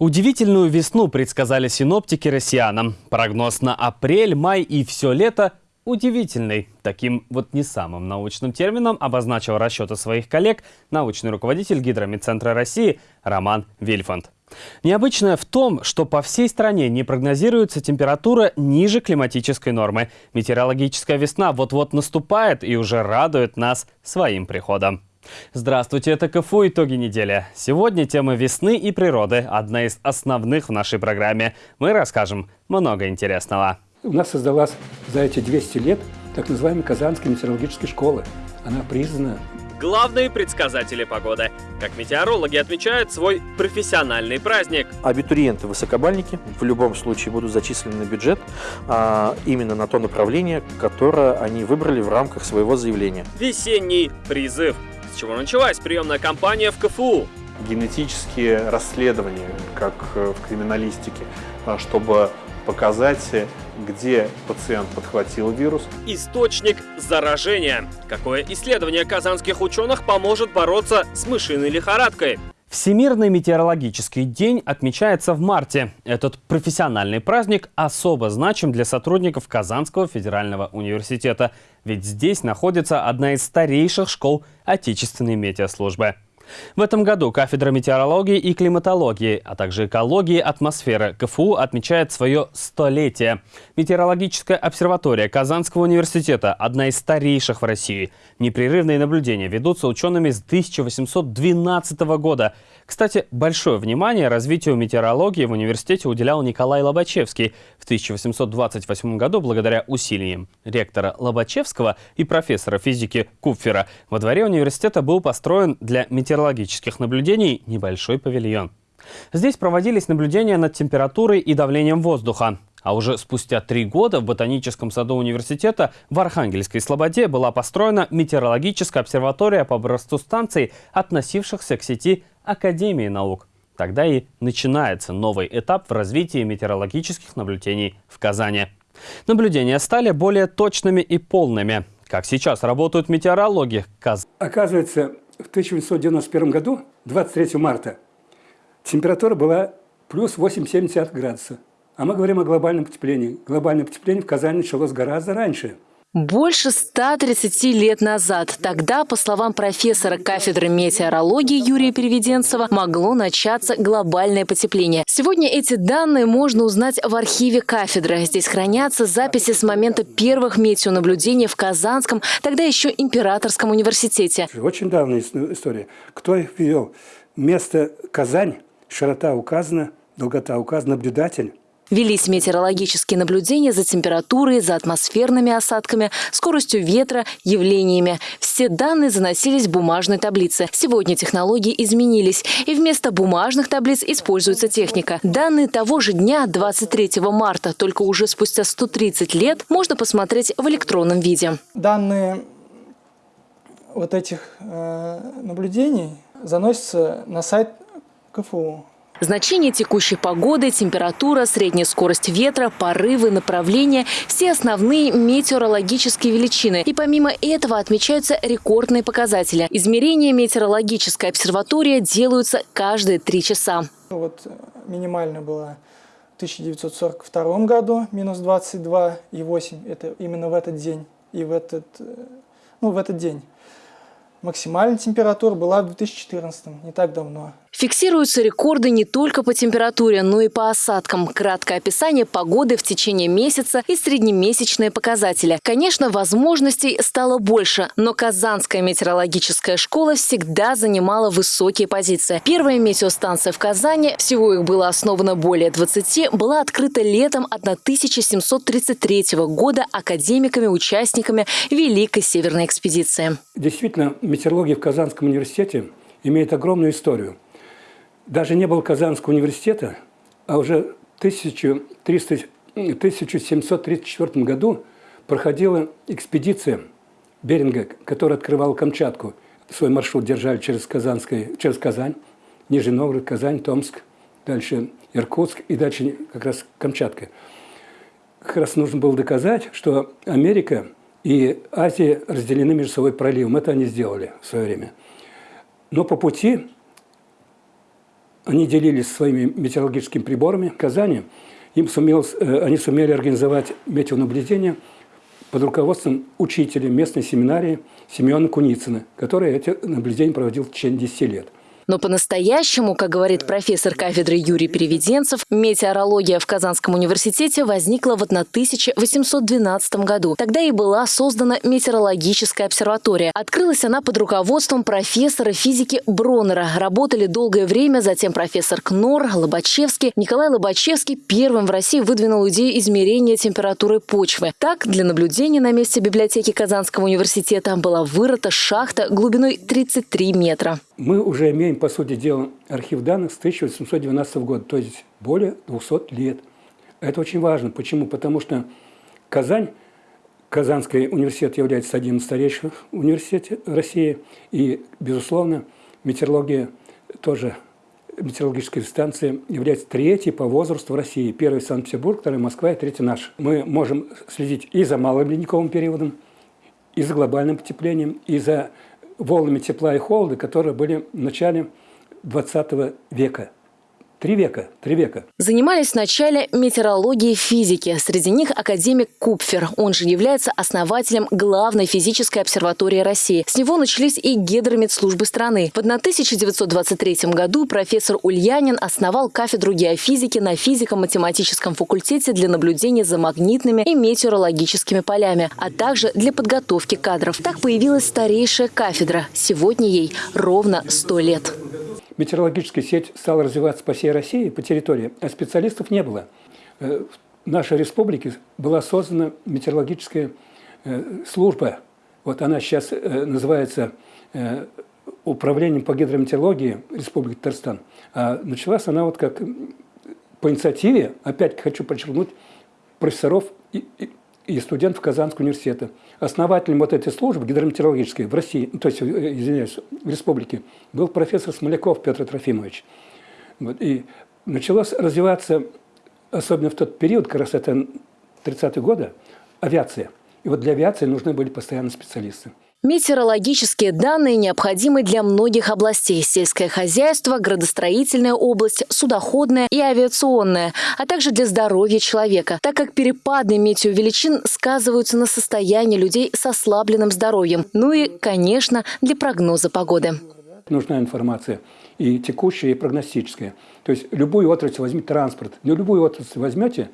Удивительную весну предсказали синоптики россиянам. Прогноз на апрель, май и все лето удивительный. Таким вот не самым научным термином обозначил расчеты своих коллег научный руководитель Гидромедцентра России Роман Вильфанд. Необычное в том, что по всей стране не прогнозируется температура ниже климатической нормы. Метеорологическая весна вот-вот наступает и уже радует нас своим приходом. Здравствуйте, это КФУ «Итоги недели». Сегодня тема весны и природы, одна из основных в нашей программе. Мы расскажем много интересного. У нас создалась за эти 200 лет так называемая Казанская метеорологическая школа. Она признана главные предсказатели погоды. Как метеорологи отмечают свой профессиональный праздник. Абитуриенты-высокобальники в любом случае будут зачислены на бюджет а, именно на то направление, которое они выбрали в рамках своего заявления. Весенний призыв с чего началась приемная кампания в КФУ? Генетические расследования, как э, в криминалистике, а, чтобы показать, где пациент подхватил вирус. Источник заражения. Какое исследование казанских ученых поможет бороться с мышиной лихорадкой? Всемирный метеорологический день отмечается в марте. Этот профессиональный праздник особо значим для сотрудников Казанского федерального университета, ведь здесь находится одна из старейших школ отечественной метеослужбы. В этом году кафедра метеорологии и климатологии, а также экологии атмосферы КФУ отмечает свое столетие. Метеорологическая обсерватория Казанского университета – одна из старейших в России. Непрерывные наблюдения ведутся учеными с 1812 года. Кстати, большое внимание развитию метеорологии в университете уделял Николай Лобачевский. В 1828 году, благодаря усилиям ректора Лобачевского и профессора физики Купфера, во дворе университета был построен для метеорологических наблюдений небольшой павильон. Здесь проводились наблюдения над температурой и давлением воздуха. А уже спустя три года в Ботаническом саду университета в Архангельской Слободе была построена метеорологическая обсерватория по образцу станций, относившихся к сети Академии наук. Тогда и начинается новый этап в развитии метеорологических наблюдений в Казани. Наблюдения стали более точными и полными. Как сейчас работают метеорологи? Каз... Оказывается, в 1891 году, 23 марта, температура была плюс 8,7 градуса. А мы говорим о глобальном потеплении. Глобальное потепление в Казани началось гораздо раньше – больше 130 лет назад, тогда, по словам профессора кафедры метеорологии Юрия Переведенцева, могло начаться глобальное потепление. Сегодня эти данные можно узнать в архиве кафедры. Здесь хранятся записи с момента первых метеонаблюдений в Казанском, тогда еще Императорском университете. Очень давняя история. Кто их ввел? Место Казань, широта указана, долгота указана, наблюдатель. Велись метеорологические наблюдения за температурой, за атмосферными осадками, скоростью ветра, явлениями. Все данные заносились в бумажной таблице. Сегодня технологии изменились, и вместо бумажных таблиц используется техника. Данные того же дня, 23 марта, только уже спустя 130 лет, можно посмотреть в электронном виде. Данные вот этих э, наблюдений заносятся на сайт КФУ. Значение текущей погоды, температура, средняя скорость ветра, порывы, направления – все основные метеорологические величины. И помимо этого отмечаются рекордные показатели. Измерения метеорологической обсерватории делаются каждые три часа. Вот э, минимально было в 1942 году, минус 22,8. Это именно в этот день. И в этот, э, ну, в этот день. Максимальная температура была в 2014, не так давно. Фиксируются рекорды не только по температуре, но и по осадкам. Краткое описание погоды в течение месяца и среднемесячные показатели. Конечно, возможностей стало больше, но Казанская метеорологическая школа всегда занимала высокие позиции. Первая метеостанция в Казани, всего их было основано более 20, была открыта летом 1733 года академиками-участниками Великой Северной экспедиции. Действительно, метеорология в Казанском университете имеет огромную историю – даже не было Казанского университета, а уже в 1734 году проходила экспедиция Беринга, которая открывала Камчатку. Свой маршрут держали через, Казанское, через Казань, Нижний Новгород, Казань, Томск, дальше Иркутск и дальше как раз Камчатка. Как раз нужно было доказать, что Америка и Азия разделены между собой проливом. Это они сделали в свое время. Но по пути они делились своими метеорологическими приборами. В Казани им сумел, э, они сумели организовать метеонаблюдение под руководством учителя местной семинарии Семена Куницына, который эти наблюдения проводил в течение 10 лет. Но по-настоящему, как говорит профессор кафедры Юрий Переведенцев, метеорология в Казанском университете возникла в 1812 году. Тогда и была создана метеорологическая обсерватория. Открылась она под руководством профессора физики Бронера. Работали долгое время, затем профессор Кнор, Лобачевский. Николай Лобачевский первым в России выдвинул идею измерения температуры почвы. Так, для наблюдения на месте библиотеки Казанского университета была вырыта шахта глубиной 33 метра. Мы уже имеем по сути дела, архив данных с 1812 года, то есть более 200 лет. Это очень важно. Почему? Потому что Казань, Казанский университет является одним из старейших университетов России, и, безусловно, метеорология тоже метеорологическая станция является третьей по возрасту в России. Первый Санкт-Петербург, второй Москва и третий наш. Мы можем следить и за малым ледниковым периодом, и за глобальным потеплением, и за волнами тепла и холода, которые были в начале 20 века. Три века, три века. Занимались вначале метеорологией физики. Среди них академик Купфер. Он же является основателем главной физической обсерватории России. С него начались и гидромедслужбы страны. В 1923 году профессор Ульянин основал кафедру геофизики на физико-математическом факультете для наблюдения за магнитными и метеорологическими полями, а также для подготовки кадров. Так появилась старейшая кафедра. Сегодня ей ровно 100 лет метеорологическая сеть стала развиваться по всей России, по территории, а специалистов не было. Э, в нашей республике была создана метеорологическая э, служба. Вот она сейчас э, называется Управлением по гидрометеорологии Республики Татарстан. А началась она вот как по инициативе, опять хочу подчеркнуть, профессоров студентов Казанского университета. Основателем вот этой службы гидрометеорологической в России, то есть, э, извиняюсь, в республике, был профессор Смоляков Петр Трофимович. Вот, и началось развиваться, особенно в тот период, как раз это 30-е годы, авиация. И вот для авиации нужны были постоянно специалисты. Метеорологические данные необходимы для многих областей – сельское хозяйство, градостроительная область, судоходная и авиационная, а также для здоровья человека, так как перепады метеовеличин сказываются на состоянии людей с ослабленным здоровьем, ну и, конечно, для прогноза погоды. Нужна информация и текущая, и прогностическая. То есть любую отрасль возьмите транспорт, но любую отрасль возьмете,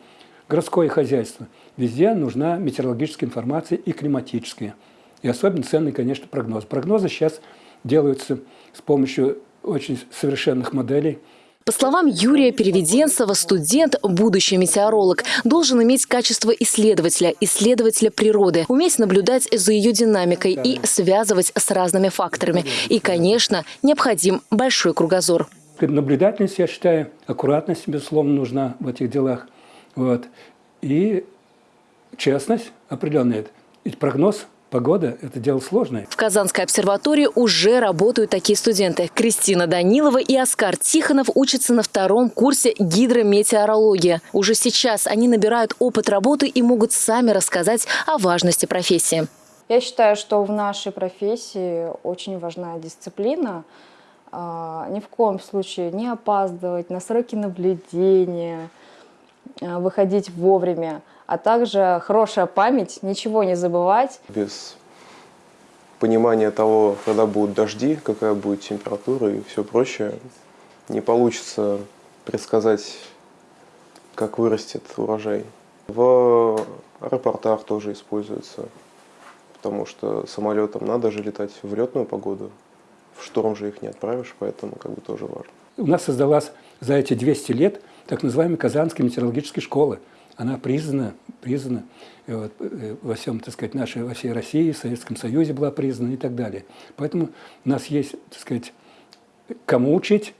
городское хозяйство, везде нужна метеорологическая информация и климатическая. И особенно ценный, конечно, прогноз. Прогнозы сейчас делаются с помощью очень совершенных моделей. По словам Юрия Переведенцева, студент, будущий метеоролог, должен иметь качество исследователя, исследователя природы, уметь наблюдать за ее динамикой и связывать с разными факторами. И, конечно, необходим большой кругозор. Наблюдательность, я считаю, аккуратность, безусловно, нужна в этих делах. Вот. И честность определенная. Ведь прогноз Погода – это дело сложное. В Казанской обсерватории уже работают такие студенты. Кристина Данилова и Оскар Тихонов учатся на втором курсе гидрометеорологии. Уже сейчас они набирают опыт работы и могут сами рассказать о важности профессии. Я считаю, что в нашей профессии очень важна дисциплина. А, ни в коем случае не опаздывать на сроки наблюдения, а, выходить вовремя а также хорошая память, ничего не забывать. Без понимания того, когда будут дожди, какая будет температура и все прочее, не получится предсказать, как вырастет урожай. В аэропортах тоже используется, потому что самолетам надо же летать в летную погоду, в шторм же их не отправишь, поэтому как бы тоже важно. У нас создалась за эти 200 лет так называемая Казанская метеорологическая школа она признана, признана вот, э, во всем, так сказать, нашей, во всей России, в Советском Союзе была признана и так далее. Поэтому у нас есть, так сказать, кому учить,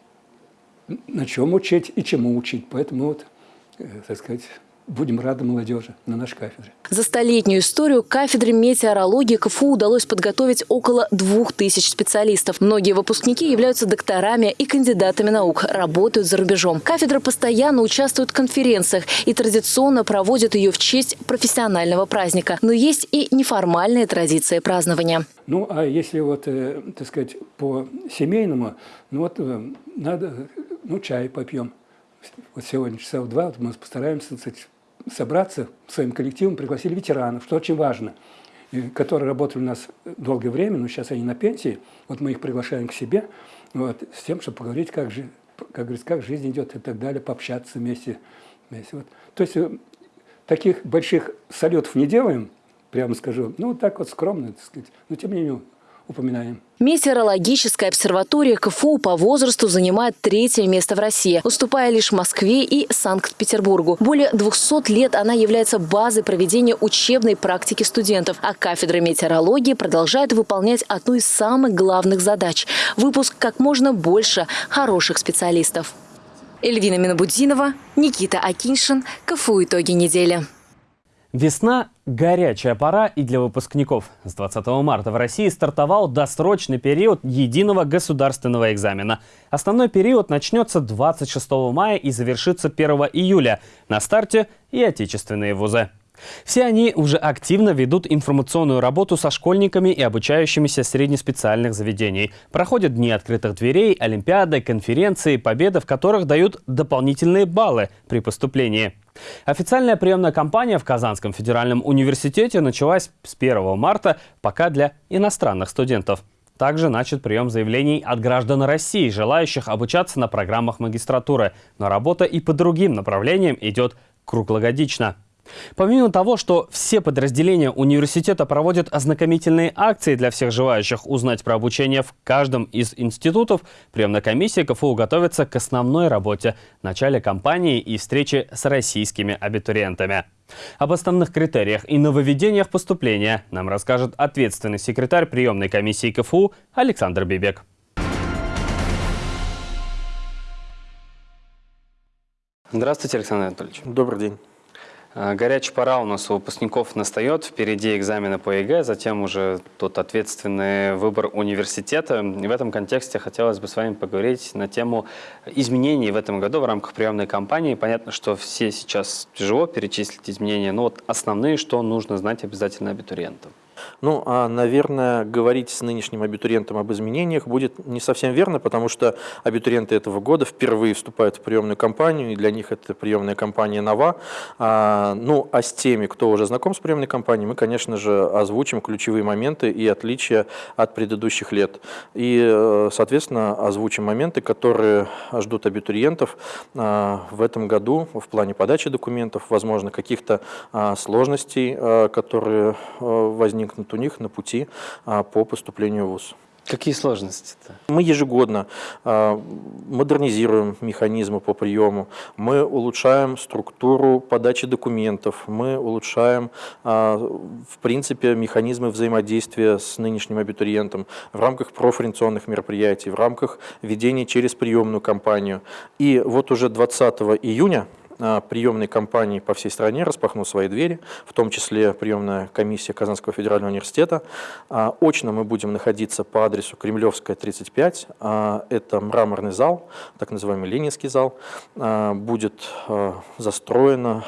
на чем учить и чему учить. Поэтому вот, э, так сказать, будем рады молодежи на нашей кафедре. За столетнюю историю кафедре метеорологии КФУ удалось подготовить около двух тысяч специалистов. Многие выпускники являются докторами и кандидатами наук, работают за рубежом. Кафедра постоянно участвует в конференциях и традиционно проводит ее в честь профессионального праздника. Но есть и неформальные традиции празднования. Ну, а если вот, э, так сказать, по семейному, ну вот э, надо ну, чай попьем. Вот сегодня часа в два вот мы постараемся кстати, собраться своим коллективом, пригласили ветеранов, что очень важно, которые работали у нас долгое время, но сейчас они на пенсии. Вот мы их приглашаем к себе, вот, с тем, чтобы поговорить, как, же, как, как жизнь идет и так далее, пообщаться вместе. вместе. Вот. То есть э, таких больших салютов не делаем, прямо скажу, ну, так вот скромно, так сказать, но тем не менее упоминаем. Метеорологическая обсерватория КФУ по возрасту занимает третье место в России, уступая лишь Москве и Санкт-Петербургу. Более 200 лет она является базой проведения учебной практики студентов, а кафедра метеорологии продолжает выполнять одну из самых главных задач – выпуск как можно больше хороших специалистов. Эльвина Минобудинова, Никита Акиншин, КФУ «Итоги недели». Весна – горячая пора и для выпускников. С 20 марта в России стартовал досрочный период единого государственного экзамена. Основной период начнется 26 мая и завершится 1 июля. На старте и отечественные вузы. Все они уже активно ведут информационную работу со школьниками и обучающимися среднеспециальных заведений. Проходят дни открытых дверей, олимпиады, конференции, победы, в которых дают дополнительные баллы при поступлении. Официальная приемная кампания в Казанском федеральном университете началась с 1 марта, пока для иностранных студентов. Также начат прием заявлений от граждан России, желающих обучаться на программах магистратуры. Но работа и по другим направлениям идет круглогодично. Помимо того, что все подразделения университета проводят ознакомительные акции для всех желающих узнать про обучение в каждом из институтов, приемная комиссия КФУ готовится к основной работе – начале кампании и встрече с российскими абитуриентами. Об основных критериях и нововведениях поступления нам расскажет ответственный секретарь приемной комиссии КФУ Александр Бибек. Здравствуйте, Александр Анатольевич. Добрый день. А, горячая пора у нас у выпускников настает. Впереди экзамены по ЕГЭ, затем уже тот ответственный выбор университета. И в этом контексте хотелось бы с вами поговорить на тему изменений в этом году в рамках приемной кампании. Понятно, что все сейчас тяжело перечислить изменения, но вот основные, что нужно знать обязательно абитуриентам. Ну, а, наверное, говорить с нынешним абитуриентом об изменениях будет не совсем верно, потому что абитуриенты этого года впервые вступают в приемную кампанию, и для них эта приемная кампания нова. А, ну, а с теми, кто уже знаком с приемной кампанией, мы, конечно же, озвучим ключевые моменты и отличия от предыдущих лет. И, э, соответственно, озвучим моменты, которые ждут абитуриентов а, в этом году в плане подачи документов, возможно, каких-то а, сложностей, а, которые возникнут возникнут у них на пути а, по поступлению в ВУЗ. Какие сложности-то? Мы ежегодно э, модернизируем механизмы по приему, мы улучшаем структуру подачи документов, мы улучшаем, э, в принципе, механизмы взаимодействия с нынешним абитуриентом в рамках профориентационных мероприятий, в рамках ведения через приемную кампанию. И вот уже 20 июня приемной кампании по всей стране распахнул свои двери, в том числе приемная комиссия Казанского федерального университета. А, очно мы будем находиться по адресу Кремлевская, 35. А, это мраморный зал, так называемый Ленинский зал. А, будет застроена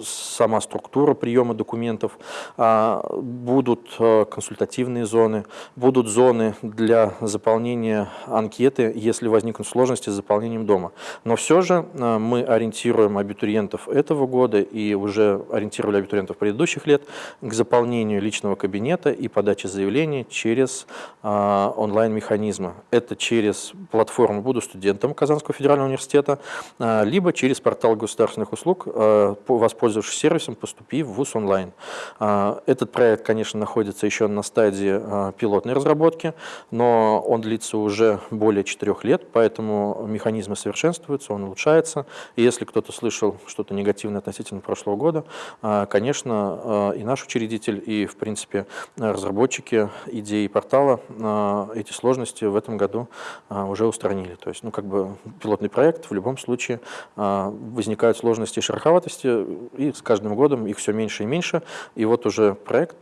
сама структура приема документов, будут консультативные зоны, будут зоны для заполнения анкеты, если возникнут сложности с заполнением дома. Но все же мы ориентируем абитуриентов этого года и уже ориентировали абитуриентов предыдущих лет к заполнению личного кабинета и подаче заявления через а, онлайн-механизмы. Это через платформу «Буду студентом» Казанского федерального университета, а, либо через портал государственных услуг, а, воспользовавшись сервисом «Поступи в ВУЗ онлайн». А, этот проект, конечно, находится еще на стадии а, пилотной разработки, но он длится уже более четырех лет, поэтому механизмы совершенствуются, он улучшается. И если кто-то слышал что-то негативное относительно прошлого года, а, конечно, а, и наш учредитель, и, в принципе, разработчики идеи портала а, эти сложности в этом году уже устранили. То есть, ну, как бы пилотный проект, в любом случае возникают сложности и шероховатости, и с каждым годом их все меньше и меньше. И вот уже проект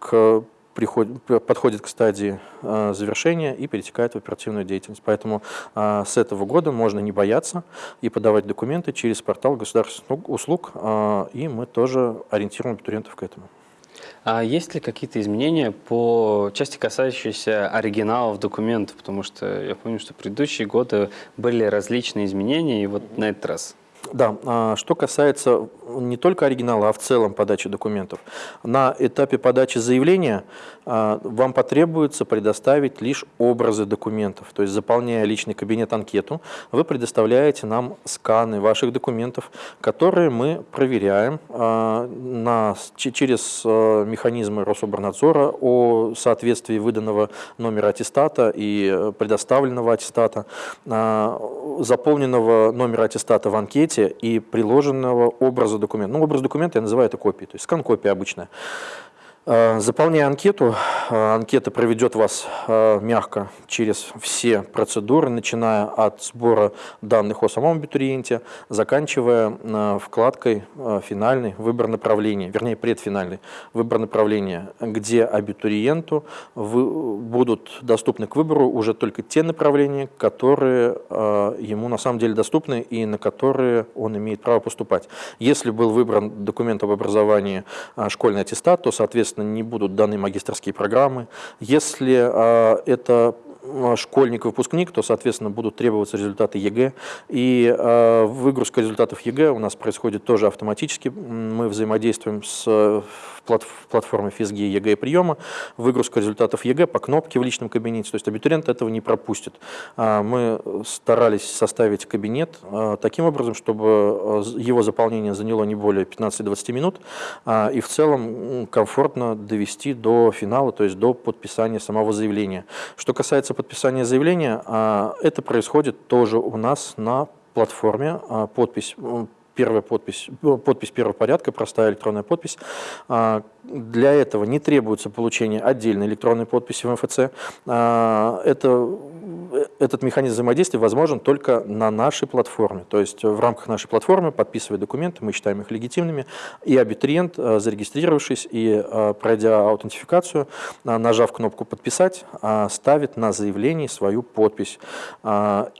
к приходит, подходит к стадии э, завершения и перетекает в оперативную деятельность. Поэтому э, с этого года можно не бояться и подавать документы через портал государственных услуг, э, и мы тоже ориентируем абитуриентов к этому. А есть ли какие-то изменения по части, касающейся оригиналов документов? Потому что я помню, что предыдущие годы были различные изменения, и вот на этот раз. Да, а, что касается не только оригинала, а в целом подачи документов. На этапе подачи заявления вам потребуется предоставить лишь образы документов. То есть, заполняя личный кабинет анкету, вы предоставляете нам сканы ваших документов, которые мы проверяем а, на, через механизмы Рособорнадзора о соответствии выданного номера аттестата и предоставленного аттестата, заполненного номера аттестата в анкете, и приложенного образа документа. Ну, образ документа я называю это копией, то есть скан-копия обычная. Э, заполняя анкету, э, анкета проведет вас э, мягко через все процедуры, начиная от сбора данных о самом абитуриенте, заканчивая вкладкой финальный выбор направления, вернее предфинальный выбор направления, где абитуриенту будут доступны к выбору уже только те направления, которые ему на самом деле доступны и на которые он имеет право поступать. Если был выбран документ об образовании школьный аттестат, то, соответственно, соответственно, не будут даны магистрские программы. Если а, это а, школьник-выпускник, то, соответственно, будут требоваться результаты ЕГЭ. И э, выгрузка результатов ЕГЭ у нас происходит тоже автоматически. Мы взаимодействуем с платформы ФИС ГИА и приема, выгрузка результатов ЕГЭ по кнопке в личном кабинете, то есть абитуриент этого не пропустит. А, мы старались составить кабинет а, таким образом, чтобы а, его заполнение заняло не более 15-20 минут, и в целом комфортно довести до финала, то есть до подписания самого заявления. Что касается подписания заявления, это происходит тоже у нас на платформе. Подпись первая подпись, подпись первого порядка, простая электронная подпись. А, для этого не требуется получение отдельной электронной подписи в МФЦ. А, это, этот механизм взаимодействия возможен только на нашей платформе. То есть в рамках нашей платформы, подписывая документы, мы считаем их легитимными, и абитуриент, а, зарегистрировавшись и пройдя аутентификацию, нажав кнопку «Подписать», ставит на заявлении свою подпись.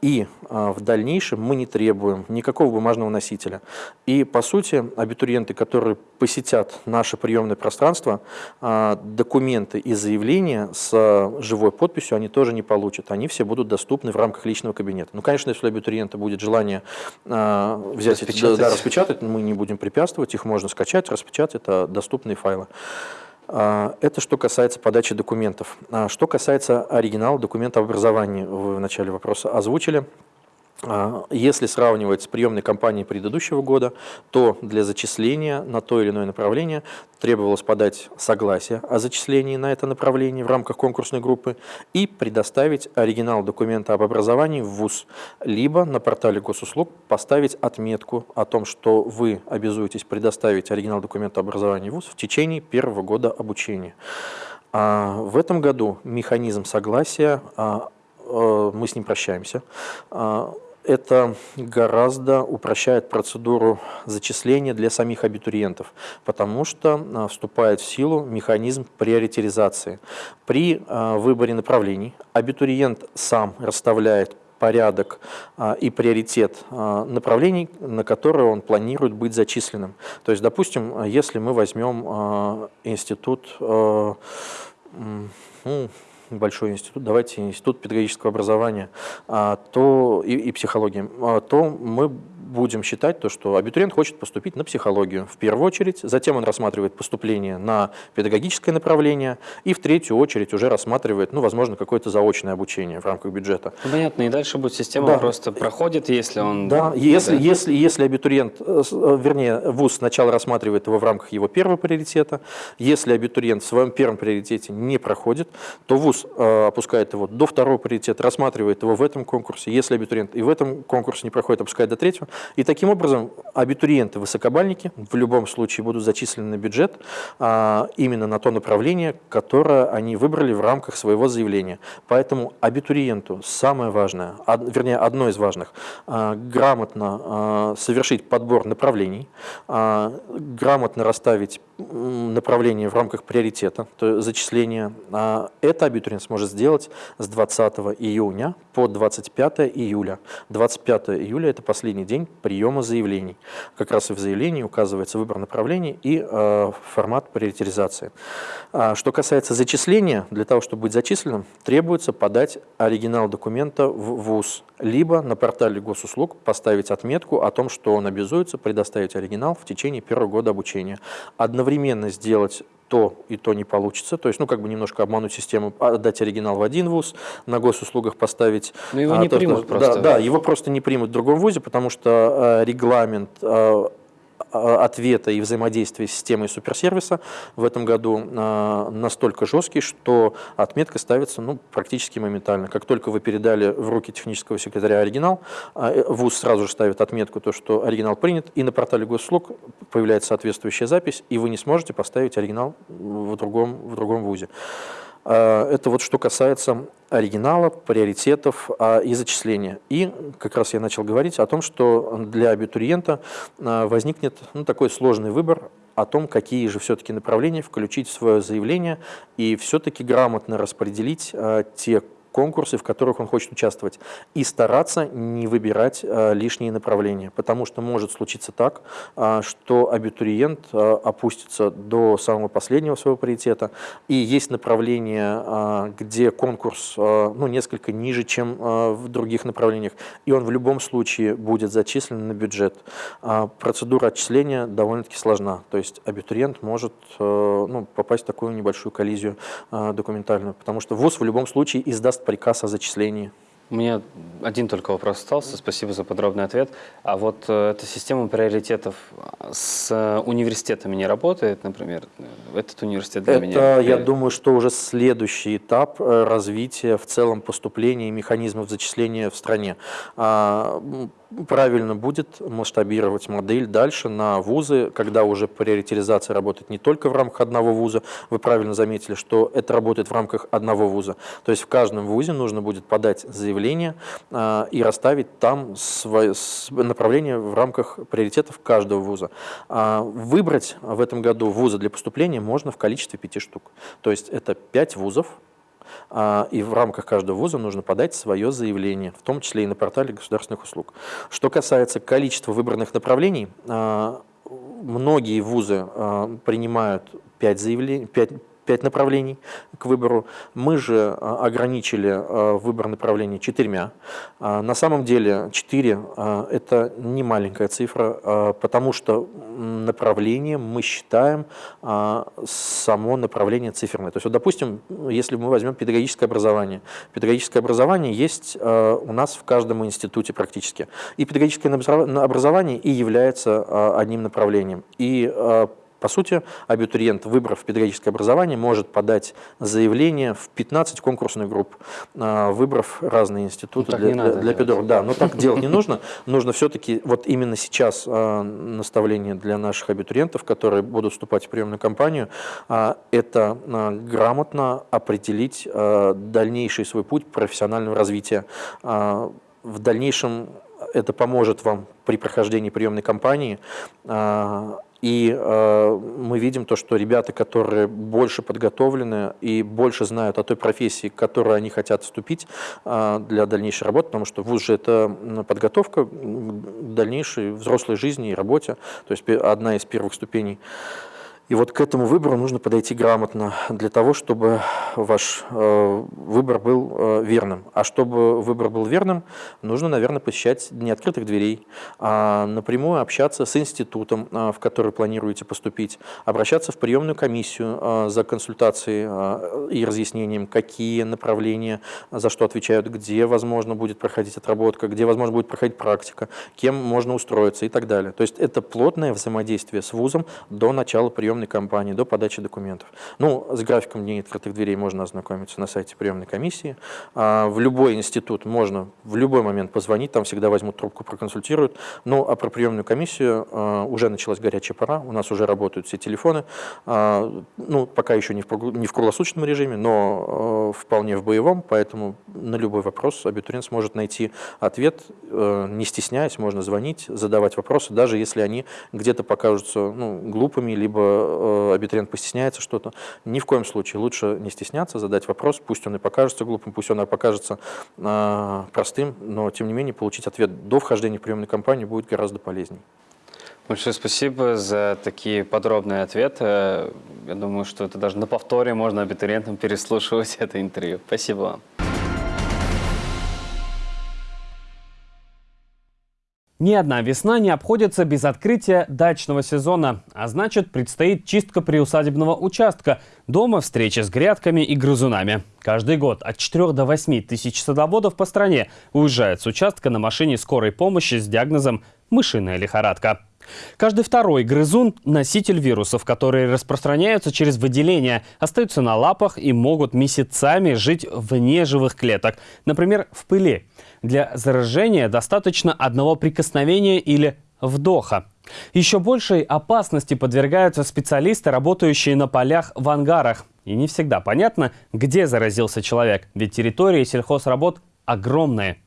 И в дальнейшем мы не требуем никакого бумажного носителя. И, по сути, абитуриенты, которые посетят наше приемное пространство, документы и заявления с живой подписью они тоже не получат. Они все будут доступны в рамках личного кабинета. Ну, конечно, если у абитуриента будет желание а, взять распечатать. Эти, да, распечатать, мы не будем препятствовать, их можно скачать, распечатать, это доступные файлы. А, это что касается подачи документов. Что касается оригинала документа об образовании, вы в начале вопроса озвучили. А, если сравнивать с приемной кампанией предыдущего года, то для зачисления на то или иное направление требовалось подать согласие о зачислении на это направление в рамках конкурсной группы и предоставить оригинал документа об образовании в ВУЗ, либо на портале госуслуг поставить отметку о том, что вы обязуетесь предоставить оригинал документа об образовании в ВУЗ в течение первого года обучения. А в этом году механизм согласия а, э, мы с ним прощаемся это гораздо упрощает процедуру зачисления для самих абитуриентов, потому что а, вступает в силу механизм приоритизации. При а, выборе направлений абитуриент сам расставляет порядок а, и приоритет направлений, на которые он планирует быть зачисленным. То есть, допустим, если мы возьмем институт ну, большой институт, давайте институт педагогического образования, а, то и, и психологии, а, то мы будем считать то, что абитуриент хочет поступить на психологию в первую очередь, затем он рассматривает поступление на педагогическое направление и в третью очередь уже рассматривает, ну, возможно, какое-то заочное обучение в рамках бюджета. Ну, понятно, и дальше будет система да. просто проходит, если он... Да, если, да. если, если абитуриент, э, э, вернее, ВУЗ сначала рассматривает его в рамках его первого приоритета, если абитуриент в своем первом приоритете не проходит, то ВУЗ э, опускает его до второго приоритета, рассматривает его в этом конкурсе, если абитуриент и в этом конкурсе не проходит, опускает до третьего, и таким образом абитуриенты высокобальники в любом случае будут зачислены на бюджет а, именно на то направление, которое они выбрали в рамках своего заявления. Поэтому абитуриенту самое важное, вернее одно из важных, а, грамотно а, совершить подбор направлений, грамотно расставить направление в рамках приоритета, то есть зачисления. А, это абитуриент абитуриент сможет сделать с 20 июня по 25 июля. 25 июля – это последний день приема заявлений. Как раз и в заявлении указывается выбор направлений и э, формат приоритизации. А, что касается зачисления, для того, чтобы быть зачисленным, требуется подать оригинал документа в ВУЗ, либо на портале госуслуг поставить отметку о том, что он обязуется предоставить оригинал в течение первого года обучения. Одновременно сделать то и то не получится. То есть, ну, как бы немножко обмануть систему, отдать оригинал в один вуз, на госуслугах поставить... Но его а, не то, примут что, просто. Да, да, его просто не примут в другом вузе, потому что э, регламент а, ответа и взаимодействия с системой суперсервиса в этом году а, настолько жесткий, что отметка ставится ну, практически моментально. Как только вы передали в руки технического секретаря оригинал, а, э, ВУЗ сразу же ставит отметку, то, что оригинал принят, и на портале госуслуг появляется соответствующая запись, и вы не сможете поставить оригинал в другом, в другом ВУЗе. А, это вот что касается оригинала, приоритетов а, и зачисления. И как раз я начал говорить о том, что для абитуриента а, возникнет ну, такой сложный выбор о том, какие же все-таки направления включить в свое заявление и все-таки грамотно распределить те конкурсы, в которых он хочет участвовать, и стараться не выбирать э, лишние направления, потому что может случиться так, э, что абитуриент э, опустится до самого последнего своего приоритета, и есть направления, э, где конкурс ну, несколько ниже, чем в других направлениях, и он в любом случае будет зачислен на бюджет. Э, процедура отчисления довольно-таки сложна, то есть абитуриент может ну, попасть в такую небольшую коллизию документальную, потому что ВУЗ в любом случае издаст приказ о зачислении. У меня один только вопрос остался. Спасибо за подробный ответ. А вот э, эта система приоритетов с э, университетами не работает, например? Этот университет для Это, меня... я думаю, что уже следующий этап э, развития в целом поступления и механизмов зачисления в стране. Правильно будет масштабировать модель дальше на вузы, когда уже приоритизация работает не только в рамках одного вуза. Вы правильно заметили, что это работает в рамках одного вуза. То есть в каждом вузе нужно будет подать заявление а, и расставить там свое направление в рамках приоритетов каждого вуза. А, выбрать в этом году вузы для поступления можно в количестве пяти штук. То есть это пять вузов, и в рамках каждого вуза нужно подать свое заявление, в том числе и на портале государственных услуг. Что касается количества выбранных направлений, а, многие вузы а, принимают 5 заявлений, 5, пять направлений к выбору. Мы же а, ограничили а, выбор направлений четырьмя. А, на самом деле четыре – это не маленькая цифра, потому что направление мы считаем само направление циферное. То есть, вот, допустим, если мы возьмем педагогическое образование. Педагогическое образование есть у нас в каждом институте практически. И педагогическое образование и является одним направлением. И по сути, абитуриент, выбрав педагогическое образование, может подать заявление в 15 конкурсных групп, а, выбрав разные институты ну, для, для, для педагогов. Да, но так делать не нужно. Нужно все-таки, вот именно сейчас а, наставление для наших абитуриентов, которые будут вступать в приемную кампанию, а, это грамотно определить дальнейший свой путь профессионального развития. В дальнейшем это поможет вам при прохождении приемной кампании и э, мы видим то, что ребята, которые больше подготовлены и больше знают о той профессии, к которой они хотят вступить э, для дальнейшей работы, потому что вуз же это подготовка к дальнейшей взрослой жизни и работе, то есть одна из первых ступеней. И вот к этому выбору нужно подойти грамотно для того, чтобы ваш э, выбор был э, верным. А чтобы выбор был верным, нужно, наверное, посещать дни открытых дверей, а напрямую общаться с институтом, э, в который планируете поступить, обращаться в приемную комиссию за консультацией и разъяснением, какие направления за что отвечают, где, возможно, будет проходить отработка, где, возможно, будет проходить практика, кем можно устроиться и так далее. То есть это плотное взаимодействие с вузом до начала приема приемной кампании до подачи документов. Ну, с графиком дней открытых дверей можно ознакомиться на сайте приемной комиссии. А в любой институт можно в любой момент позвонить, там всегда возьмут трубку, проконсультируют. Ну, а про приемную комиссию а, уже началась горячая пора, у нас уже работают все телефоны. А, ну, пока еще не в, круглосуточном режиме, но вполне в боевом, поэтому на любой вопрос абитуриент сможет найти ответ, не стесняясь, можно звонить, задавать вопросы, даже если они где-то покажутся ну, глупыми, либо э, абитуриент постесняется что-то. Ни в коем случае лучше не стесняться, задать вопрос, пусть он и покажется глупым, пусть он и покажется э, простым, но тем не менее получить ответ до вхождения в приемную кампанию будет гораздо полезнее. Большое спасибо за такие подробные ответы. Я думаю, что это даже на повторе можно абитуриентам переслушивать это интервью. Спасибо вам. Ни одна весна не обходится без открытия дачного сезона, а значит предстоит чистка приусадебного участка, дома встречи с грядками и грызунами. Каждый год от 4 до 8 тысяч садоводов по стране уезжают с участка на машине скорой помощи с диагнозом «мышиная лихорадка». Каждый второй грызун – носитель вирусов, которые распространяются через выделение, остаются на лапах и могут месяцами жить вне живых клеток, например, в пыли. Для заражения достаточно одного прикосновения или вдоха. Еще большей опасности подвергаются специалисты, работающие на полях в ангарах. И не всегда понятно, где заразился человек, ведь территории сельхозработ огромные.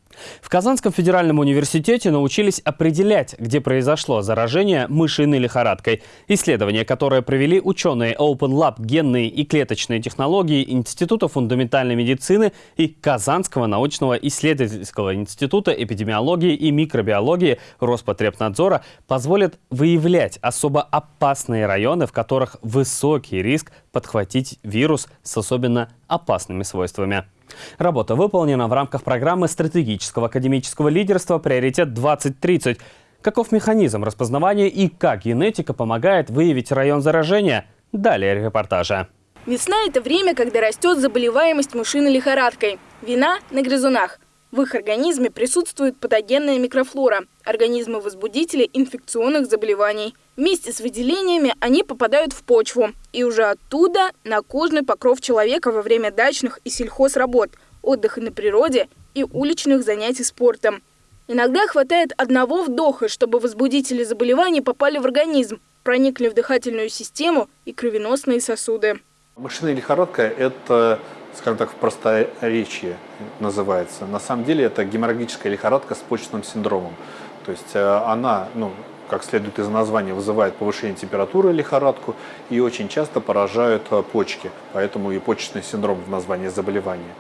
В Казанском федеральном университете научились определять, где произошло заражение мышиной лихорадкой. Исследование, которое провели ученые Open Lab генные и клеточные технологии Института фундаментальной медицины и Казанского научного исследовательского института эпидемиологии и микробиологии Роспотребнадзора, позволит выявлять особо опасные районы, в которых высокий риск подхватить вирус с особенно опасными свойствами. Работа выполнена в рамках программы стратегического академического лидерства «Приоритет-2030». Каков механизм распознавания и как генетика помогает выявить район заражения? Далее репортажа. Весна – это время, когда растет заболеваемость мышиной лихорадкой. Вина на грызунах – в их организме присутствует патогенная микрофлора – организмы-возбудители инфекционных заболеваний. Вместе с выделениями они попадают в почву и уже оттуда на кожный покров человека во время дачных и сельхозработ, отдыха на природе и уличных занятий спортом. Иногда хватает одного вдоха, чтобы возбудители заболеваний попали в организм, проникли в дыхательную систему и кровеносные сосуды. Мышиная лихорадка – это скажем так, в просторечии называется. На самом деле это геморрагическая лихорадка с почечным синдромом. То есть э, она, ну, как следует из названия, вызывает повышение температуры лихорадку и очень часто поражают э, почки. Поэтому и почечный синдром в названии заболевания.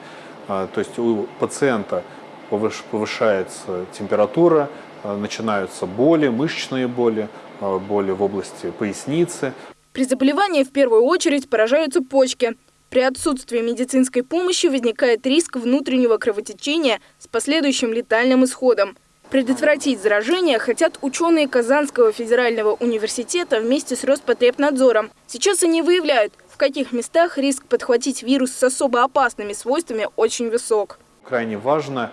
Э, то есть у пациента повышается температура, начинаются боли, мышечные боли, боли в области поясницы. При заболевании в первую очередь поражаются почки. При отсутствии медицинской помощи возникает риск внутреннего кровотечения с последующим летальным исходом. Предотвратить заражение хотят ученые Казанского федерального университета вместе с Роспотребнадзором. Сейчас они выявляют, в каких местах риск подхватить вирус с особо опасными свойствами очень высок. Крайне важно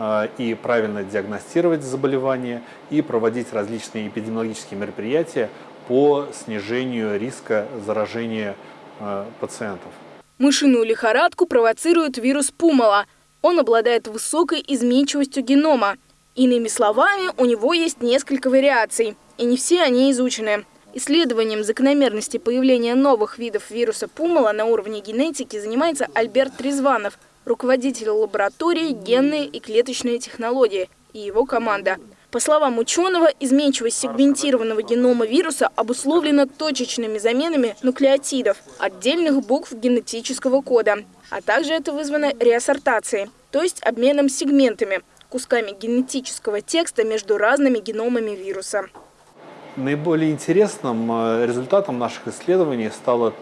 э, и правильно диагностировать заболевание, и проводить различные эпидемиологические мероприятия по снижению риска заражения э, пациентов. Мышиную лихорадку провоцирует вирус Пумала. Он обладает высокой изменчивостью генома. Иными словами, у него есть несколько вариаций, и не все они изучены. Исследованием закономерности появления новых видов вируса Пумала на уровне генетики занимается Альберт Трезванов, руководитель лаборатории генные и клеточные технологии, и его команда – по словам ученого, изменчивость сегментированного генома вируса обусловлена точечными заменами нуклеотидов, отдельных букв генетического кода, а также это вызвано реассортацией, то есть обменом сегментами, кусками генетического текста между разными геномами вируса. Наиболее интересным э, результатом наших исследований стало,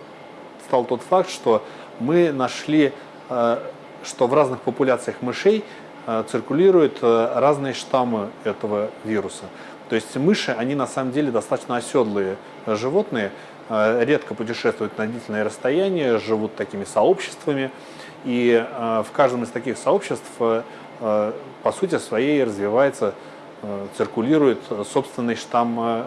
стал тот факт, что мы нашли, э, что в разных популяциях мышей циркулируют э, разные штаммы этого вируса. То есть мыши, они на самом деле достаточно оседлые животные, э, редко путешествуют на длительное расстояние, живут такими сообществами. И в каждом из таких сообществ, по сути своей, развивается, циркулирует собственный штамм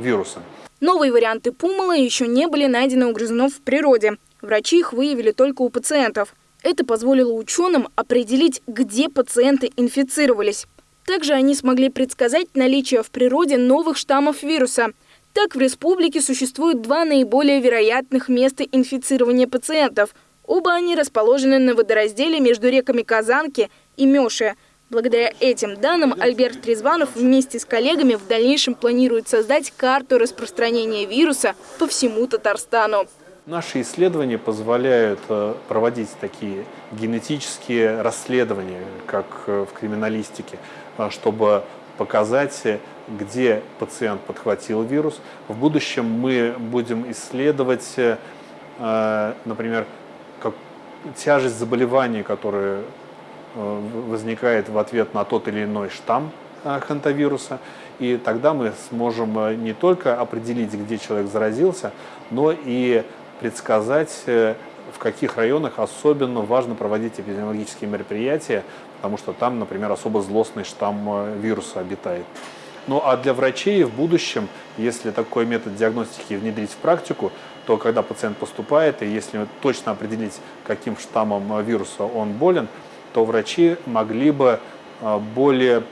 вируса. Новые варианты пумала еще не были найдены у грызунов в природе. Врачи их выявили только у пациентов. Это позволило ученым определить, где пациенты инфицировались. Также они смогли предсказать наличие в природе новых штаммов вируса. Так, в республике существует два наиболее вероятных места инфицирования пациентов. Оба они расположены на водоразделе между реками Казанки и Мёши. Благодаря этим данным Альберт Трезванов вместе с коллегами в дальнейшем планирует создать карту распространения вируса по всему Татарстану. Наши исследования позволяют э, проводить такие генетические расследования, как э, в криминалистике, э, чтобы показать, где пациент подхватил вирус. В будущем мы будем исследовать, например, как тяжесть заболеваний, которые возникает в ответ на тот или иной штамм хантавируса. И тогда мы сможем не только определить, где человек заразился, но и предсказать, э, в каких районах особенно важно проводить эпидемиологические мероприятия, потому что там, например, особо злостный штамм э, вируса обитает. Ну а для врачей в будущем, если такой метод диагностики внедрить в практику, то когда пациент поступает, и если точно определить, каким штаммом э, вируса он болен, то врачи могли бы более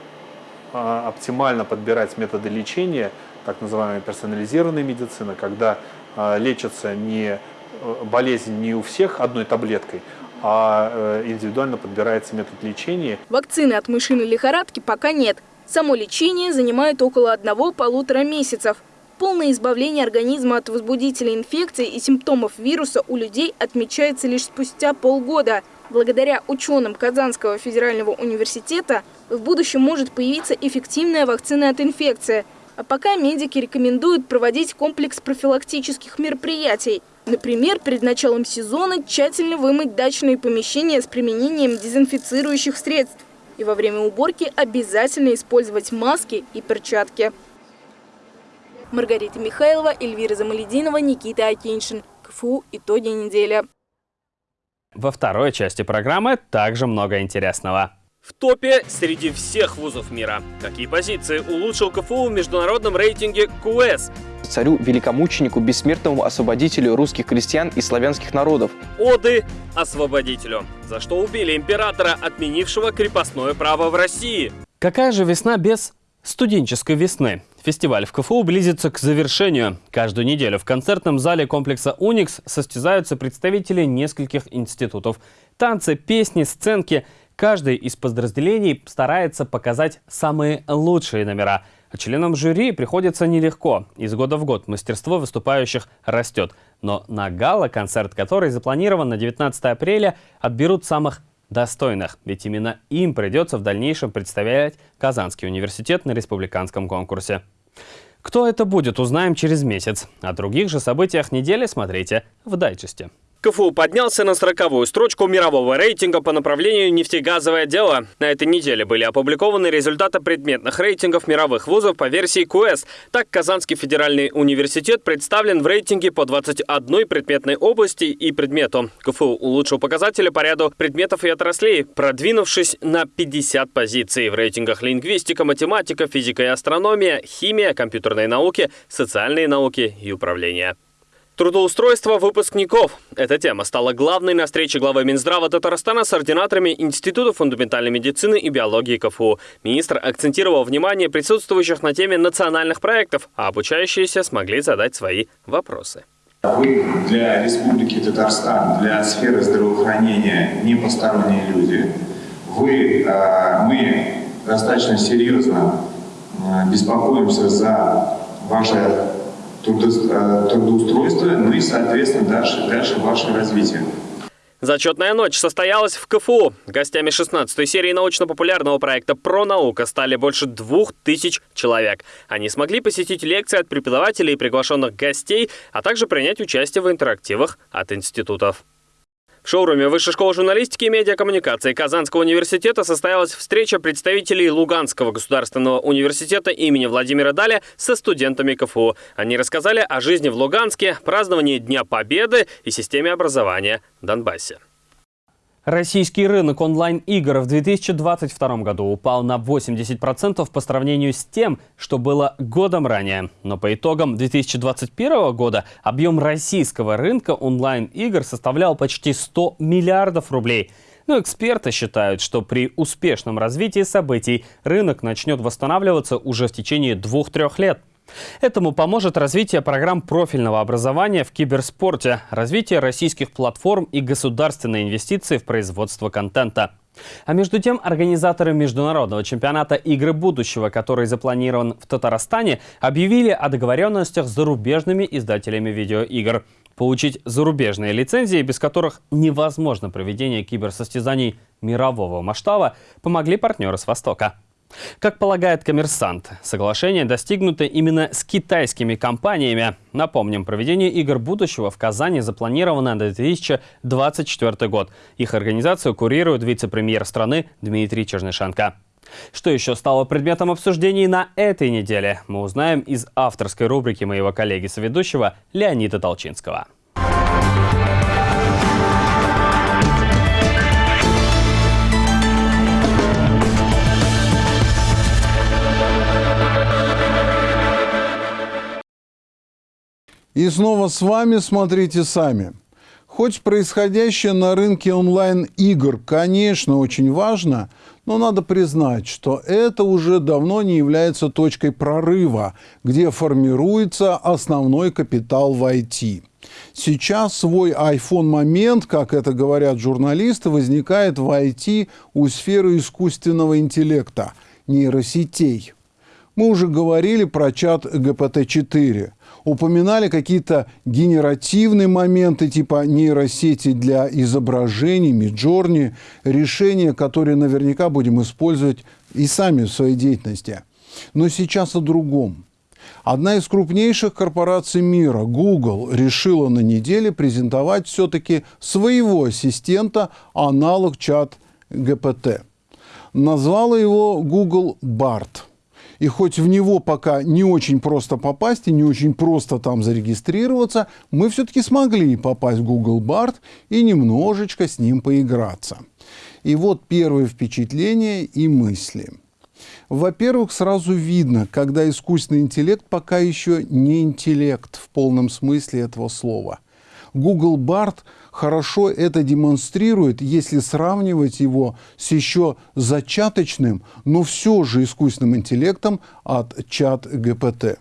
оптимально подбирать методы лечения, так называемая персонализированная медицина, когда лечится не э, болезнь не у всех одной таблеткой, а э, индивидуально подбирается метод лечения. Вакцины от мышиной лихорадки пока нет. Само лечение занимает около одного-полутора месяцев. Полное избавление организма от возбудителей инфекции и симптомов вируса у людей отмечается лишь спустя полгода. Благодаря ученым Казанского федерального университета в будущем может появиться эффективная вакцина от инфекции – а пока медики рекомендуют проводить комплекс профилактических мероприятий. Например, перед началом сезона тщательно вымыть дачные помещения с применением дезинфицирующих средств. И во время уборки обязательно использовать маски и перчатки. Маргарита Михайлова, Эльвира Замалединова, Никита Акиншин. КФУ. Итоги недели. Во второй части программы также много интересного. В топе среди всех вузов мира. Какие позиции улучшил КФУ в международном рейтинге КУЭС? Царю великомученику, бессмертному освободителю русских крестьян и славянских народов. Оды освободителю. За что убили императора, отменившего крепостное право в России? Какая же весна без студенческой весны? Фестиваль в КФУ близится к завершению. Каждую неделю в концертном зале комплекса «Уникс» состязаются представители нескольких институтов. Танцы, песни, сценки – Каждый из подразделений старается показать самые лучшие номера. А членам жюри приходится нелегко. Из года в год мастерство выступающих растет. Но на гала-концерт, который запланирован на 19 апреля, отберут самых достойных. Ведь именно им придется в дальнейшем представлять Казанский университет на республиканском конкурсе. Кто это будет, узнаем через месяц. О других же событиях недели смотрите в дайджесте. КФУ поднялся на сороковую строчку мирового рейтинга по направлению нефтегазовое дело. На этой неделе были опубликованы результаты предметных рейтингов мировых вузов по версии КУЭС. Так, Казанский федеральный университет представлен в рейтинге по 21 предметной области и предмету. КФУ улучшил показатели по ряду предметов и отраслей, продвинувшись на 50 позиций в рейтингах лингвистика, математика, физика и астрономия, химия, компьютерные науки, социальные науки и управление. Трудоустройство выпускников. Эта тема стала главной на встрече главы Минздрава Татарстана с ординаторами Института фундаментальной медицины и биологии КФУ. Министр акцентировал внимание присутствующих на теме национальных проектов, а обучающиеся смогли задать свои вопросы. Вы для Республики Татарстан, для сферы здравоохранения не посторонние люди. Вы, э, мы достаточно серьезно э, беспокоимся за ваше трудоустройства, ну и, соответственно, дальше, дальше ваше развитие. Зачетная ночь состоялась в КФУ. Гостями 16-й серии научно-популярного проекта «Про наука» стали больше двух тысяч человек. Они смогли посетить лекции от преподавателей и приглашенных гостей, а также принять участие в интерактивах от институтов. В шоуруме Высшей школы журналистики и медиакоммуникации Казанского университета состоялась встреча представителей Луганского государственного университета имени Владимира Даля со студентами КФУ. Они рассказали о жизни в Луганске, праздновании Дня Победы и системе образования в Донбассе. Российский рынок онлайн-игр в 2022 году упал на 80% по сравнению с тем, что было годом ранее. Но по итогам 2021 года объем российского рынка онлайн-игр составлял почти 100 миллиардов рублей. Но эксперты считают, что при успешном развитии событий рынок начнет восстанавливаться уже в течение двух-трех лет. Этому поможет развитие программ профильного образования в киберспорте, развитие российских платформ и государственные инвестиции в производство контента. А между тем, организаторы международного чемпионата «Игры будущего», который запланирован в Татарстане, объявили о договоренностях с зарубежными издателями видеоигр. Получить зарубежные лицензии, без которых невозможно проведение киберсостязаний мирового масштаба, помогли партнеры с Востока. Как полагает коммерсант, соглашение достигнуто именно с китайскими компаниями. Напомним, проведение игр будущего в Казани запланировано на 2024 год. Их организацию курирует вице-премьер страны Дмитрий Чернышенко. Что еще стало предметом обсуждений на этой неделе, мы узнаем из авторской рубрики моего коллеги-соведущего Леонида Толчинского. И снова с вами смотрите сами. Хоть происходящее на рынке онлайн-игр, конечно, очень важно, но надо признать, что это уже давно не является точкой прорыва, где формируется основной капитал в IT. Сейчас свой iPhone-момент, как это говорят журналисты, возникает в IT у сферы искусственного интеллекта, нейросетей. Мы уже говорили про чат GPT-4 упоминали какие-то генеративные моменты типа нейросети для изображений, Миджорни, решения, которые наверняка будем использовать и сами в своей деятельности. Но сейчас о другом. Одна из крупнейших корпораций мира, Google, решила на неделе презентовать все-таки своего ассистента, аналог чат GPT. Назвала его Google Bart – и хоть в него пока не очень просто попасть и не очень просто там зарегистрироваться, мы все-таки смогли попасть в Google Bard и немножечко с ним поиграться. И вот первые впечатления и мысли. Во-первых, сразу видно, когда искусственный интеллект пока еще не интеллект в полном смысле этого слова. Google Bard – хорошо это демонстрирует, если сравнивать его с еще зачаточным, но все же искусственным интеллектом от чат ГПТ.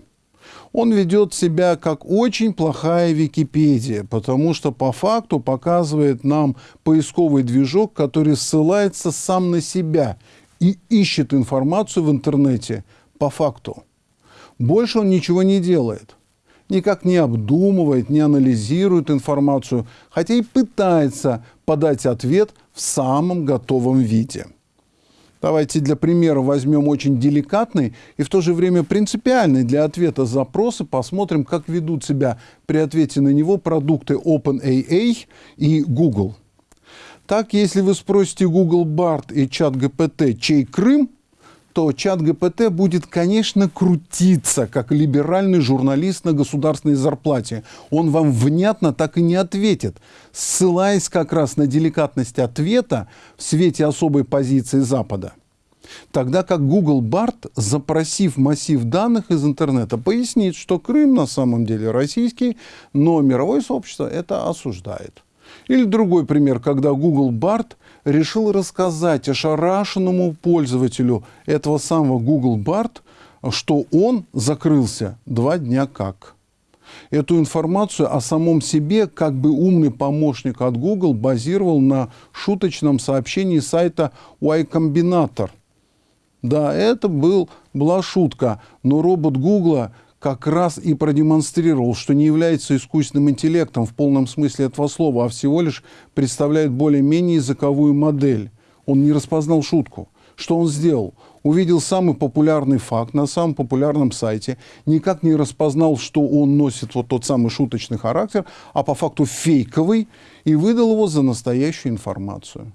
Он ведет себя как очень плохая Википедия, потому что по факту показывает нам поисковый движок, который ссылается сам на себя и ищет информацию в интернете по факту. Больше он ничего не делает никак не обдумывает, не анализирует информацию, хотя и пытается подать ответ в самом готовом виде. Давайте для примера возьмем очень деликатный и в то же время принципиальный для ответа запрос и посмотрим, как ведут себя при ответе на него продукты OpenAA и Google. Так, если вы спросите Google Bard и чат GPT, чей Крым – то чат ГПТ будет, конечно, крутиться, как либеральный журналист на государственной зарплате. Он вам внятно так и не ответит, ссылаясь как раз на деликатность ответа в свете особой позиции Запада. Тогда как Google Bard, запросив массив данных из интернета, пояснит, что Крым на самом деле российский, но мировое сообщество это осуждает. Или другой пример, когда Google Bard решил рассказать ошарашенному пользователю этого самого Google Bard, что он закрылся два дня как. Эту информацию о самом себе как бы умный помощник от Google базировал на шуточном сообщении сайта Y Combinator. Да, это был, была шутка, но робот Google как раз и продемонстрировал, что не является искусственным интеллектом в полном смысле этого слова, а всего лишь представляет более-менее языковую модель. Он не распознал шутку. Что он сделал? Увидел самый популярный факт на самом популярном сайте, никак не распознал, что он носит вот тот самый шуточный характер, а по факту фейковый, и выдал его за настоящую информацию.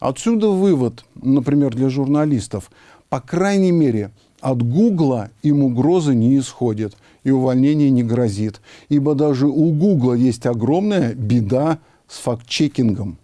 Отсюда вывод, например, для журналистов. По крайней мере, от Гугла им угрозы не исходит и увольнение не грозит, ибо даже у Гугла есть огромная беда с факт-чекингом.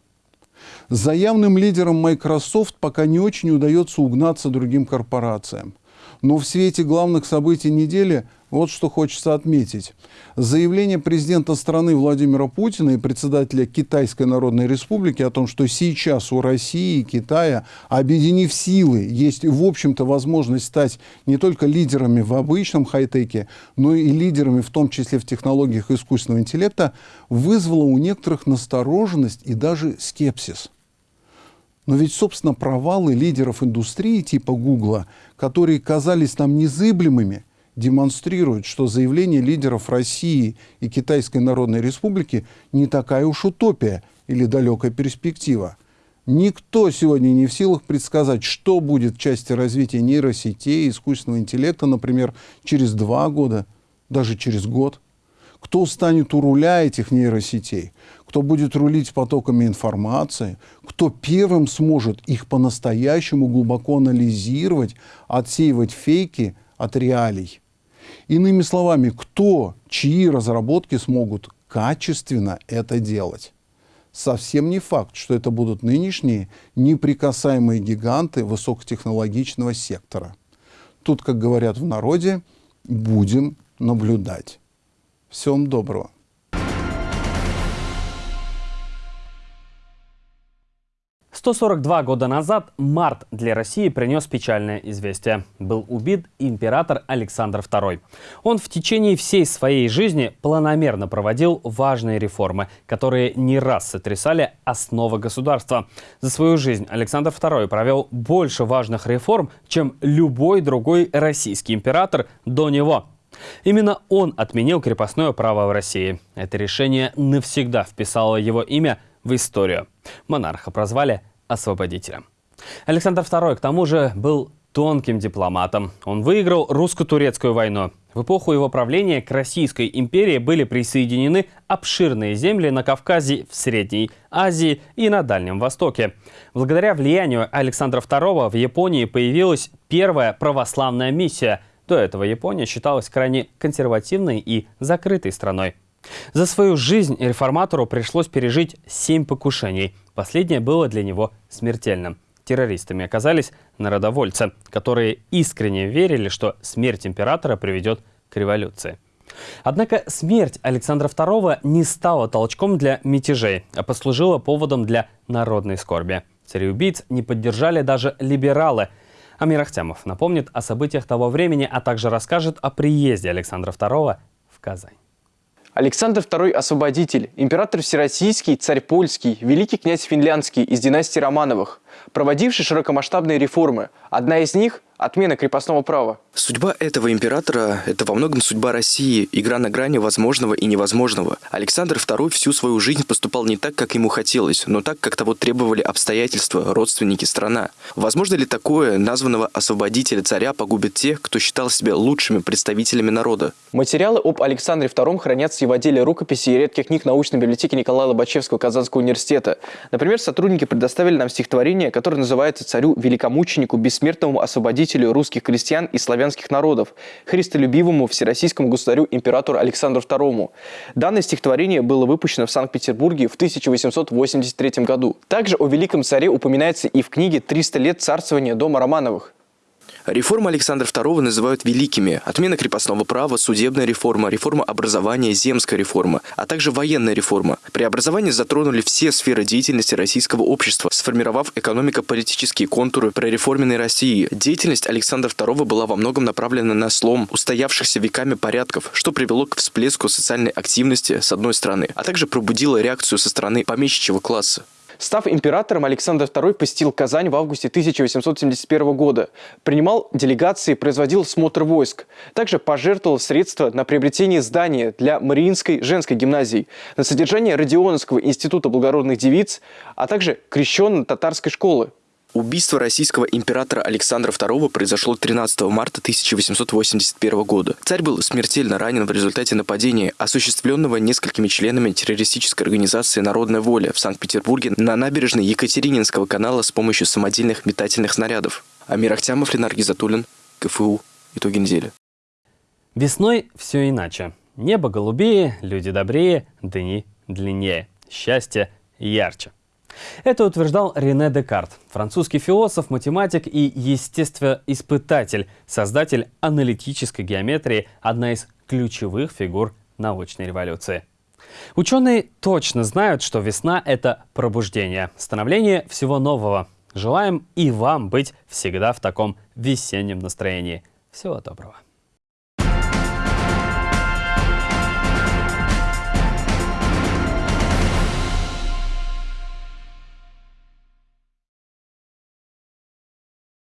За явным лидером Microsoft пока не очень удается угнаться другим корпорациям. Но в свете главных событий недели вот что хочется отметить. Заявление президента страны Владимира Путина и председателя Китайской Народной Республики о том, что сейчас у России и Китая, объединив силы, есть, в общем-то, возможность стать не только лидерами в обычном хай-теке, но и лидерами, в том числе в технологиях искусственного интеллекта, вызвало у некоторых настороженность и даже скепсис. Но ведь, собственно, провалы лидеров индустрии типа Гугла, которые казались нам незыблемыми, демонстрируют, что заявление лидеров России и Китайской Народной Республики не такая уж утопия или далекая перспектива. Никто сегодня не в силах предсказать, что будет в части развития нейросетей, искусственного интеллекта, например, через два года, даже через год. Кто станет у руля этих нейросетей? Кто будет рулить потоками информации? Кто первым сможет их по-настоящему глубоко анализировать, отсеивать фейки от реалий? Иными словами, кто, чьи разработки смогут качественно это делать? совсем не факт, что это будут нынешние неприкасаемые гиганты высокотехнологичного сектора. Тут, как говорят в народе, будем наблюдать. Всем доброго. 142 года назад март для России принес печальное известие. Был убит император Александр II. Он в течение всей своей жизни планомерно проводил важные реформы, которые не раз сотрясали основы государства. За свою жизнь Александр II провел больше важных реформ, чем любой другой российский император до него. Именно он отменил крепостное право в России. Это решение навсегда вписало его имя в историю. Монарха прозвали освободителем. Александр II, к тому же, был тонким дипломатом. Он выиграл русско-турецкую войну. В эпоху его правления к Российской империи были присоединены обширные земли на Кавказе, в Средней Азии и на Дальнем Востоке. Благодаря влиянию Александра II в Японии появилась первая православная миссия. До этого Япония считалась крайне консервативной и закрытой страной. За свою жизнь реформатору пришлось пережить семь покушений. Последнее было для него смертельным. Террористами оказались народовольцы, которые искренне верили, что смерть императора приведет к революции. Однако смерть Александра II не стала толчком для мятежей, а послужила поводом для народной скорби. Цареубийц не поддержали даже либералы. Амир Ахтямов напомнит о событиях того времени, а также расскажет о приезде Александра II в Казань. Александр II – освободитель, император всероссийский, царь польский, великий князь финляндский из династии Романовых, проводивший широкомасштабные реформы. Одна из них – отмена крепостного права. Судьба этого императора – это во многом судьба России, игра на грани возможного и невозможного. Александр II всю свою жизнь поступал не так, как ему хотелось, но так, как того требовали обстоятельства, родственники, страна. Возможно ли такое, названного освободителя царя погубит тех, кто считал себя лучшими представителями народа? Материалы об Александре II хранятся в отделе рукописи и редких книг научной библиотеки Николая Лобачевского Казанского университета. Например, сотрудники предоставили нам стихотворение, которое называется «Царю великомученику, бессмертному освободителю русских крестьян и славян славянских народов, христолюбивому всероссийскому государю императору Александру II. Данное стихотворение было выпущено в Санкт-Петербурге в 1883 году. Также о великом царе упоминается и в книге «300 лет царствования дома Романовых». Реформы Александра II называют великими. Отмена крепостного права, судебная реформа, реформа образования, земская реформа, а также военная реформа. Преобразования затронули все сферы деятельности российского общества, сформировав экономико-политические контуры прореформенной России. Деятельность Александра II была во многом направлена на слом устоявшихся веками порядков, что привело к всплеску социальной активности с одной стороны, а также пробудило реакцию со стороны помещичьего класса. Став императором, Александр II посетил Казань в августе 1871 года. Принимал делегации, производил смотр войск. Также пожертвовал средства на приобретение здания для Мариинской женской гимназии, на содержание Родионовского института благородных девиц, а также крещенно-татарской школы. Убийство российского императора Александра II произошло 13 марта 1881 года. Царь был смертельно ранен в результате нападения, осуществленного несколькими членами террористической организации «Народная воля» в Санкт-Петербурге на набережной Екатерининского канала с помощью самодельных метательных снарядов. Амир Ахтямов, Ленар Гизатуллин, КФУ. Итоги недели. Весной все иначе. Небо голубее, люди добрее, дни длиннее. Счастье ярче. Это утверждал Рене Декарт, французский философ, математик и естествоиспытатель, создатель аналитической геометрии, одна из ключевых фигур научной революции. Ученые точно знают, что весна – это пробуждение, становление всего нового. Желаем и вам быть всегда в таком весеннем настроении. Всего доброго.